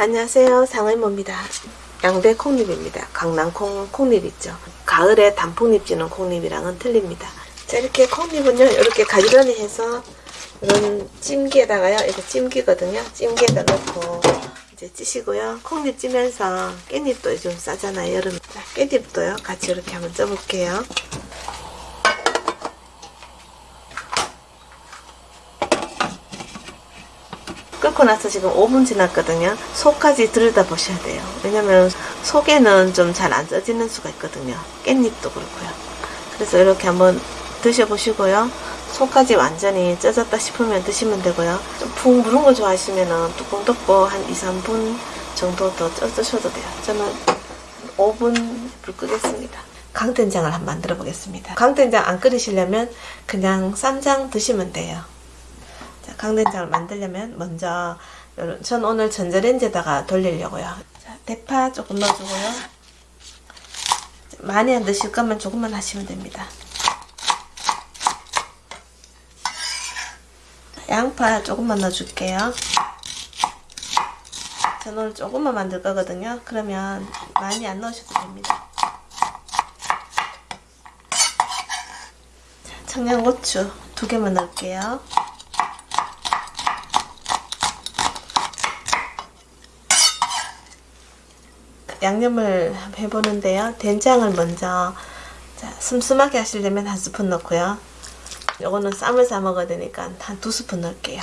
안녕하세요. 상의모입니다. 양배 콩잎입니다. 강낭콩 콩잎 있죠. 가을에 단풍잎 지는 콩잎이랑은 틀립니다. 자 이렇게 콩잎은요 이렇게 가지런히 해서 이런 찜기에다가요 이거 찜기거든요. 찜기에다 넣고 이제 찌시고요. 콩잎 찌면서 깻잎도 좀 싸잖아요 여름 자, 깻잎도요 같이 이렇게 한번 쪄볼게요 끓고 나서 지금 5분 지났거든요. 속까지 들여다 보셔야 돼요. 왜냐면 속에는 좀 잘 안 쪄지는 수가 있거든요. 깻잎도 그렇고요. 그래서 이렇게 한번 드셔보시고요. 속까지 완전히 쪄졌다 싶으면 드시면 되고요. 좀푹 무른 거 좋아하시면 뚜껑 덮고 한 2, 3분 정도 더 쪄드셔도 돼요. 저는 5분 불 끄겠습니다. 강된장을 한번 만들어 보겠습니다. 강된장 안 끓이시려면 그냥 쌈장 드시면 돼요. 자, 강된장을 만들려면 먼저 전 오늘 전자레인지에다가 돌리려고요. 자, 대파 조금 넣어주고요. 많이 안 드실 거면 조금만 하시면 됩니다. 양파 조금만 넣어줄게요. 전 오늘 조금만 만들 거거든요. 그러면 많이 안 넣으셔도 됩니다. 자, 청양고추 두 개만 넣을게요. 양념을 해보는데요. 된장을 먼저 자, 슴슴하게 하시려면 한 스푼 넣고요. 요거는 쌈을 싸 먹어야 되니까 한 두 스푼 넣을게요.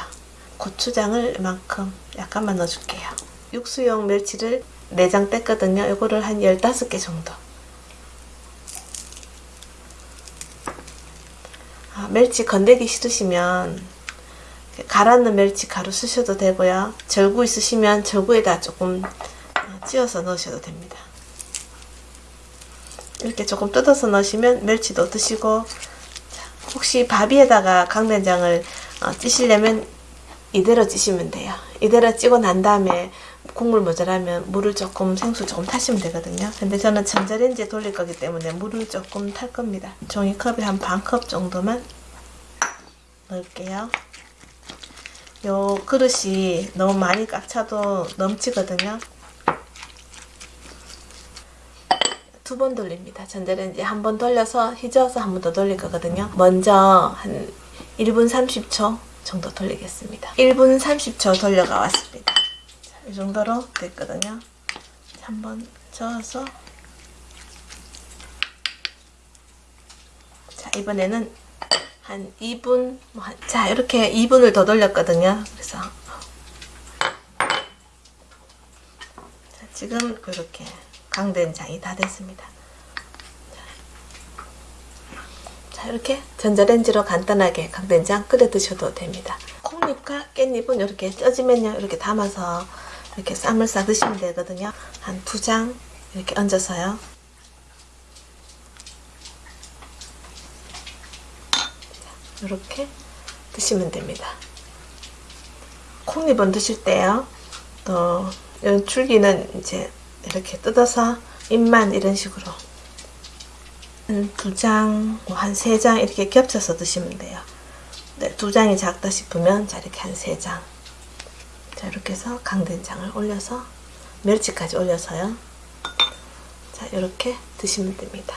고추장을 이만큼 약간만 넣어줄게요. 육수용 멸치를 4장 뗐거든요. 요거를 한 15개 정도. 아, 멸치 건더기 싫으시면 갈았는 멸치 가루 쓰셔도 되고요. 절구 있으시면 절구에다 조금 찧어서 넣으셔도 됩니다. 이렇게 조금 뜯어서 넣으시면 멸치도 드시고 혹시 밥 위에다가 강된장을 어, 찌시려면 이대로 찌시면 돼요. 이대로 찌고 난 다음에 국물 모자라면 물을 조금 생수 조금 타시면 되거든요. 근데 저는 전자레인지에 돌릴 거기 때문에 물을 조금 탈 겁니다. 종이컵에 한 반 컵 정도만 넣을게요. 요 그릇이 너무 많이 꽉 차도 넘치거든요. 두 번 돌립니다. 전자레인지 한번 돌려서 휘저어서 한 번 더 돌릴 거거든요. 먼저 한 1분 30초 정도 돌리겠습니다. 1분 30초 돌려가 왔습니다. 자, 이 정도로 됐거든요. 한 번 저어서 자 이번에는 한 2분 뭐 한, 자 이렇게 2분을 더 돌렸거든요. 그래서 자, 지금 이렇게 강된장이 다 됐습니다. 자 이렇게 전자레인지로 간단하게 강된장 끓여 드셔도 됩니다. 콩잎과 깻잎은 이렇게 쪄지면요 이렇게 담아서 이렇게 쌈을 싸 드시면 되거든요. 한 두 장 이렇게 얹어서요. 이렇게 드시면 됩니다. 콩잎은 드실 때요. 또 이런 줄기는 이제 이렇게 뜯어서 잎만 이런 식으로 한두 장, 뭐 한 세 장 이렇게 겹쳐서 드시면 돼요. 네, 두 장이 작다 싶으면 자 이렇게 한 세 장. 자 이렇게 해서 강된장을 올려서 멸치까지 올려서요. 자 이렇게 드시면 됩니다.